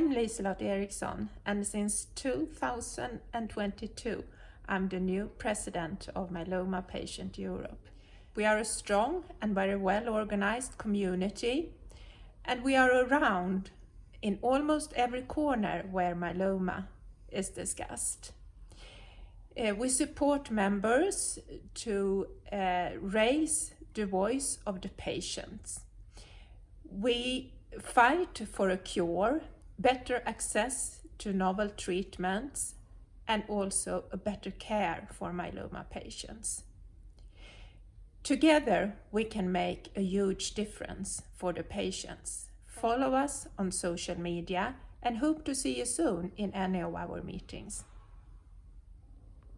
I'm Liselott Eriksson and since 2022 I'm the new president of Myeloma Patient Europe. We are a strong and very well organized community and we are around in almost every corner where myeloma is discussed. Uh, we support members to uh, raise the voice of the patients. We fight for a cure, better access to novel treatments, and also a better care for myeloma patients. Together, we can make a huge difference for the patients. Follow us on social media and hope to see you soon in any of our meetings.